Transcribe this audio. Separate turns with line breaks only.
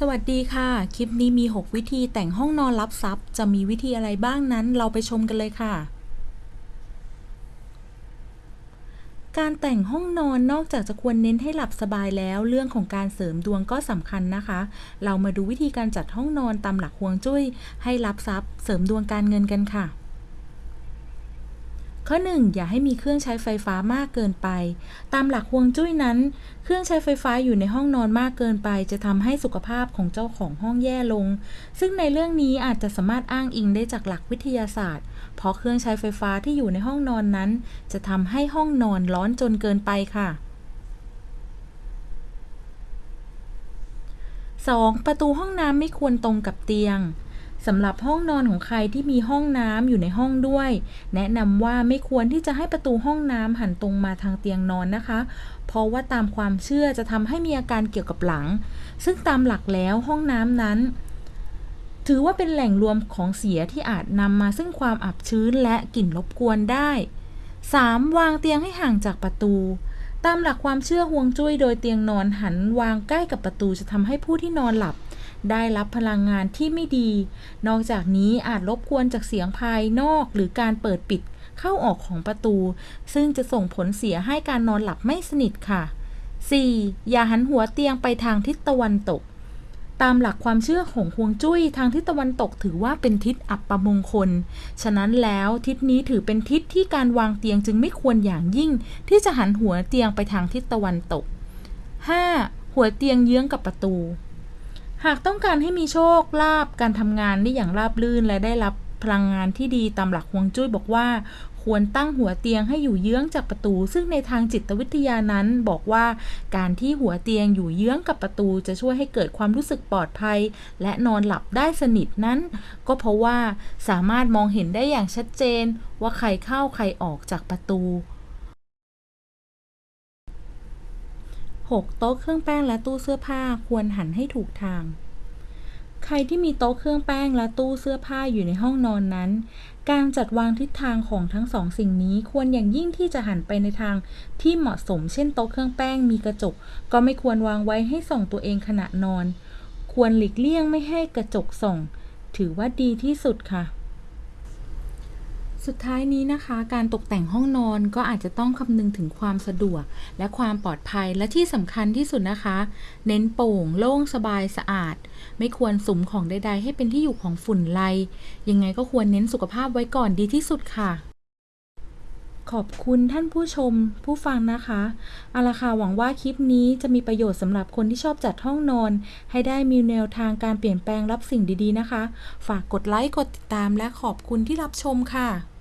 สวัสดีค่ะ คลิปนี้มี 6 วิธีแต่งห้องนอนรับทรัพย์ จะมีวิธีอะไรบ้างนั้นเราไปชมกันเลยค่ะ การแต่งห้องนอนนอกจากจะควรเน้นให้หลับสบายแล้ว เรื่องของการเสริมดวงก็สำคัญนะคะ เรามาดูวิธีการจัดห้องนอนตามหลักฮวงจุ้ย ให้รับทรัพย์ เสริมดวงการเงินกันค่ะ ข้อ 1 อย่าให้มีเครื่องใช้ไฟฟ้ามากเกินไป ตามหลักฮวงจุ้ยนั้น เครื่องใช้ไฟฟ้าอยู่ในห้องนอนมากเกินไป จะทำให้สุขภาพของเจ้าของห้องแย่ลง ซึ่งในเรื่องนี้อาจจะสามารถอ้างอิงได้จากหลักวิทยาศาสตร์ เพราะเครื่องใช้ไฟฟ้าที่อยู่ในห้องนอนนั้น จะทำให้ห้องนอนร้อนจนเกินไปค่ะ 2. ประตูห้องน้ำไม่ควรตรงกับเตียง สำหรับห้องนอนของใครที่มีห้องน้ำอยู่ในห้องด้วย แนะนำว่าไม่ควรที่จะให้ประตูห้องน้ำหันตรงมาทางเตียงนอนนะคะ เพราะว่าตามความเชื่อจะทำให้มีอาการเกี่ยวกับหลัง ซึ่งตามหลักแล้วห้องน้ำนั้น ถือว่าเป็นแหล่งรวมของเสียที่อาจนำมาซึ่งความอับชื้นและกลิ่นรบกวนได้ 3. วางเตียงให้ห่างจากประตู ตามหลักความเชื่อฮวงจุ้ยโดยเตียงนอนหันวางใกล้กับประตูจะทำให้ผู้ที่นอนหลับ ได้รับพลังงานที่ไม่ดี นอกจากนี้อาจรบกวนจากเสียงภายนอกหรือการเปิดปิดเข้าออกของประตู ซึ่งจะส่งผลเสียให้การนอนหลับไม่สนิทค่ะ 4. อย่าหันหัวเตียงไปทางทิศตะวันตก ตามหลักความเชื่อของฮวงจุ้ยทางทิศตะวันตกถือว่าเป็นทิศอัปมงคล ฉะนั้นแล้วทิศนี้ถือเป็นทิศที่การวางเตียงจึงไม่ควรอย่างยิ่ง ที่จะหันหัวเตียงไปทางทิศตะวันตก 5. หัวเตียงเยื้องกับประตู หากต้องการให้มีโชคลาภการทำงานได้อย่างราบรื่นและได้รับพลังงานที่ดีตามหลักฮวงจุ้ยบอกว่า ควรตั้งหัวเตียงให้อยู่เยื้องจากประตู ซึ่งในทางจิตวิทยานั้นบอกว่า การที่หัวเตียงอยู่เยื้องกับประตู จะช่วยให้เกิดความรู้สึกปลอดภัย และนอนหลับได้สนิทนั้น ก็เพราะว่าสามารถมองเห็นได้อย่างชัดเจน ว่าใครเข้าใครออกจากประตู 6. โต๊ะเครื่องแป้งและตู้เสื้อผ้าควรหันให้ถูกทาง ใครที่มีโต๊ะเครื่องแป้งและตู้เสื้อผ้าอยู่ในห้องนอนนั้น การจัดวางทิศทางของทั้งสองสิ่งนี้ควรอย่างยิ่งที่จะหันไปในทางที่เหมาะสม เช่นโต๊ะเครื่องแป้งมีกระจก ก็ไม่ควรวางไว้ให้ส่องตัวเองขณะนอน ควรหลีกเลี่ยงไม่ให้กระจกส่อง ถือว่าดีที่สุดค่ะ สุดท้ายนี้นะคะ การตกแต่งห้องนอนก็อาจจะต้องคำนึงถึงความสะดวก และความปลอดภัยและที่สำคัญที่สุดนะคะ เน้นโปร่งโล่งสบายสะอาด ไม่ควรสุมของใด ๆ ให้เป็นที่อยู่ของฝุ่นไลยังไงก็ควรเน้นสุขภาพไว้ก่อนดีที่สุดค่ะ ขอบคุณท่านผู้ชมผู้ฟังนะคะอาละค่ะหวังว่าคลิปนี้จะมีประโยชน์สำหรับคนที่ชอบจัดห้องนอน ให้ได้มีแนวทางการเปลี่ยนแปลงรับสิ่งดีๆนะคะ ฝากกดไลค์กดติดตามและขอบคุณที่รับชมค่ะ